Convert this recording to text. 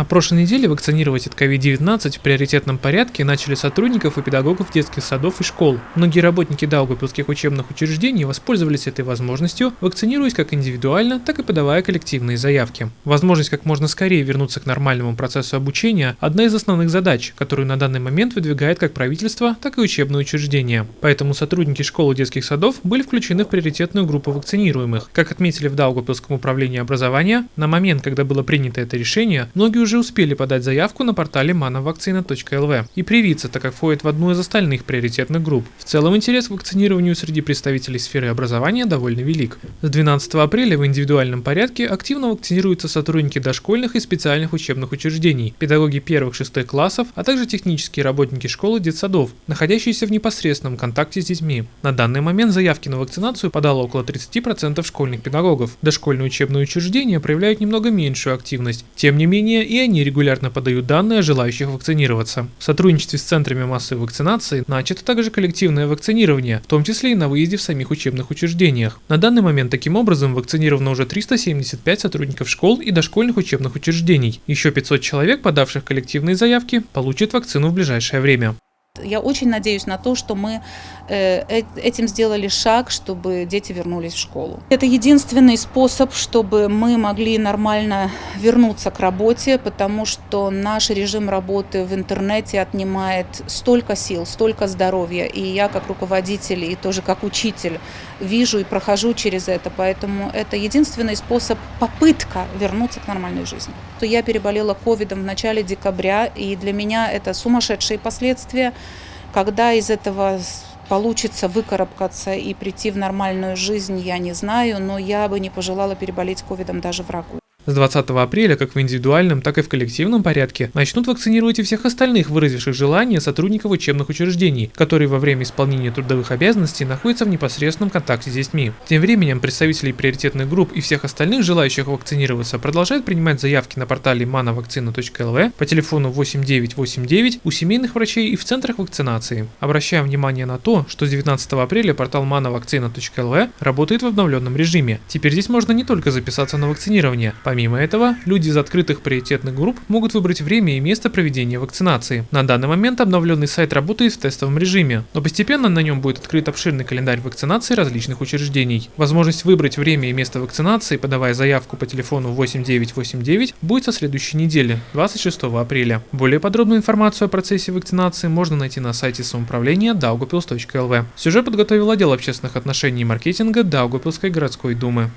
На прошлой неделе вакцинировать от COVID-19 в приоритетном порядке начали сотрудников и педагогов детских садов и школ. Многие работники Даугавпилских учебных учреждений воспользовались этой возможностью, вакцинируясь как индивидуально, так и подавая коллективные заявки. Возможность как можно скорее вернуться к нормальному процессу обучения – одна из основных задач, которую на данный момент выдвигает как правительство, так и учебные учреждения. Поэтому сотрудники школ и детских садов были включены в приоритетную группу вакцинируемых. Как отметили в Даугавпилском управлении образования, на момент, когда было принято это решение, многие уже уже успели подать заявку на портале manovakcina.lv и привиться, так как входит в одну из остальных приоритетных групп. В целом интерес к вакцинированию среди представителей сферы образования довольно велик. С 12 апреля в индивидуальном порядке активно вакцинируются сотрудники дошкольных и специальных учебных учреждений, педагоги первых-шестых классов, а также технические работники школ и детсадов, находящиеся в непосредственном контакте с детьми. На данный момент заявки на вакцинацию подало около 30% школьных педагогов. Дошкольные учебные учреждения проявляют немного меньшую активность. Тем не менее, и они регулярно подают данные о желающих вакцинироваться. В сотрудничестве с центрами массовой вакцинации начато также коллективное вакцинирование, в том числе и на выезде в самих учебных учреждениях. На данный момент таким образом вакцинировано уже 375 сотрудников школ и дошкольных учебных учреждений. Еще 500 человек, подавших коллективные заявки, получат вакцину в ближайшее время. Я очень надеюсь на то, что мы э, э, этим сделали шаг, чтобы дети вернулись в школу. Это единственный способ, чтобы мы могли нормально вернуться к работе, потому что наш режим работы в интернете отнимает столько сил, столько здоровья. И я как руководитель и тоже как учитель вижу и прохожу через это. Поэтому это единственный способ, попытка вернуться к нормальной жизни. Я переболела ковидом в начале декабря, и для меня это сумасшедшие последствия. Когда из этого получится выкарабкаться и прийти в нормальную жизнь, я не знаю, но я бы не пожелала переболеть ковидом даже врагу. С 20 апреля, как в индивидуальном, так и в коллективном порядке, начнут вакцинировать и всех остальных выразивших желание сотрудников учебных учреждений, которые во время исполнения трудовых обязанностей находятся в непосредственном контакте с детьми. Тем временем представители приоритетных групп и всех остальных желающих вакцинироваться продолжают принимать заявки на портале manovakcina.lv по телефону 8989 у семейных врачей и в центрах вакцинации. Обращаем внимание на то, что с 19 апреля портал manovakcina.lv работает в обновленном режиме. Теперь здесь можно не только записаться на вакцинирование, Помимо этого, люди из открытых приоритетных групп могут выбрать время и место проведения вакцинации. На данный момент обновленный сайт работает в тестовом режиме, но постепенно на нем будет открыт обширный календарь вакцинации различных учреждений. Возможность выбрать время и место вакцинации, подавая заявку по телефону 8989, будет со следующей недели, 26 апреля. Более подробную информацию о процессе вакцинации можно найти на сайте самоуправления daugupils.lv. Сюжет подготовил отдел общественных отношений и маркетинга Даугупилской городской думы.